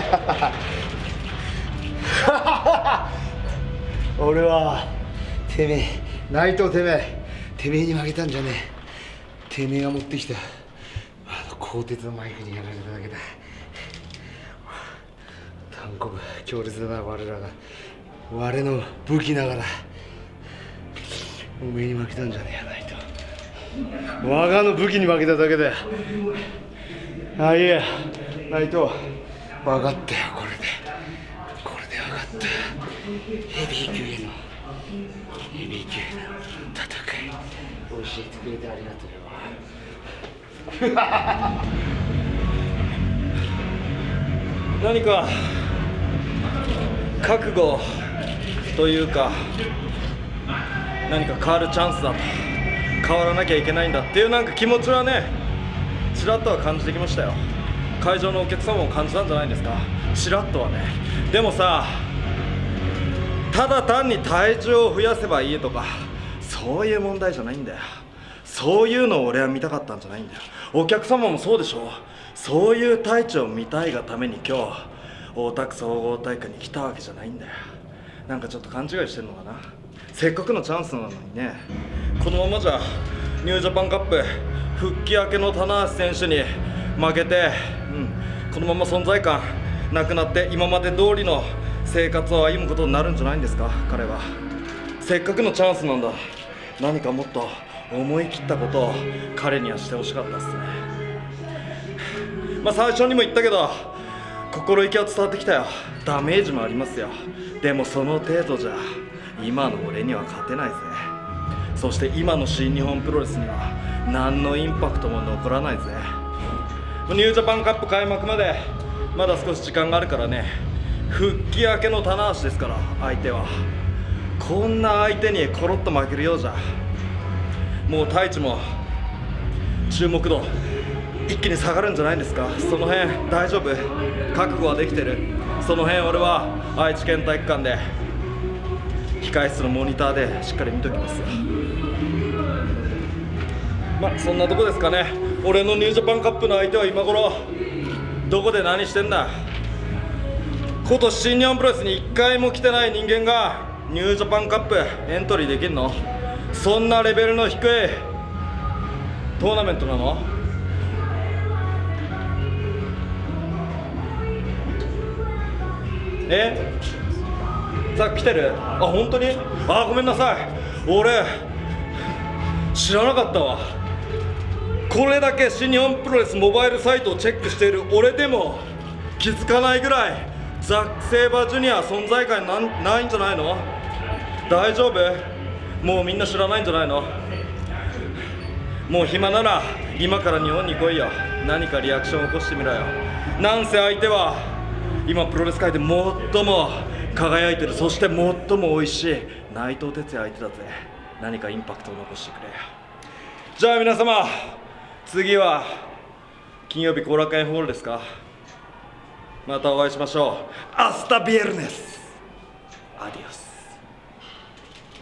俺はてめえ内藤てめえてめえに負けたんじゃねえ。てめえが持ってきたあの鋼鉄のマイクにやられただけだ。単行部強烈だな我らが。我の武器ながら。おめえに負けたんじゃねえやないと我がの武器に負けただけだよ。ああいや内藤分かったよこれで。これで分かった。ヘビー級へのヘビー級への戦い。教えてくれてありがとうよ。何か覚悟というか何か変わるチャンスだと変わらなきゃいけないんだっていうなんか気持ちはねちらっとは感じてきましたよ。会場のお客様も感じたんじゃないですか？ちらっとはね。でもさただ単に体重を増やせばいいとかそういう問題じゃないんだよ。そういうのを俺は見たかったんじゃないんだよ。お客様もそうでしょそういう体調を見たいがために今日大田区総合体育に来たわけじゃないんだよ。なんかちょっと勘違いしてるのかな？せっかくのチャンスなのにね。このままじゃニュージャパンカップ復帰明けの棚橋選手に負けて、このまま存在感なくなって今まで通りの生活を歩むことになるんじゃないんですか彼は。せっかくのチャンスなんだ。何かもっと思い切ったことを彼にはしてほしかったですね。まあ最初にも言ったけど心意気は伝わってきたよ。ダメージもありますよ。でもその程度じゃ今の俺には勝てないぜ。そして今の新日本プロレスには何のインパクトも残らないぜ。ニュージャパンカップ開幕までまだ少し時間があるからね。復帰明けの棚橋ですから相手は。こんな相手にコロッと負けるようじゃ。もう太一も注目度一気に下がるんじゃないですか？その辺大丈夫？覚悟はできてる？その辺俺は愛知県体育館で控室のモニターでしっかり見ときますよ。まあそんなとこですかね。俺のニュージャパンカップの相手は今頃どこで何してんだ。今年新日本プロレスに1回も来てない人間がニュージャパンカップエントリーできるの。そんなレベルの低いトーナメントなの？え？さっき来てる？あ本当に？あごめんなさい。俺知らなかったわ。これだけ新日本プロレスモバイルサイトをチェックしている俺でも気づかないぐらいザック・セイバージュニア存在感なないんじゃないの大丈夫もうみんな知らないんじゃないのもう暇なら今から日本に来いよ何かリアクション起こしてみろよなんせ相手は今プロレス界で最も輝いてるそして最も美味しい内藤哲也相手だぜ何かインパクトを残してくれよじゃあ皆様次は金曜日後楽園ホールですか。またお会いしましょう。アスタビエルネスアディオス